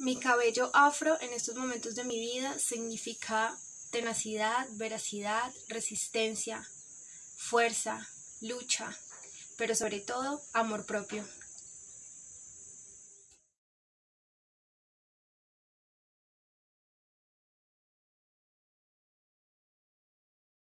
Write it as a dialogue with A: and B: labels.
A: Mi cabello afro en estos momentos de mi vida significa tenacidad, veracidad, resistencia, fuerza, lucha, pero sobre todo amor propio.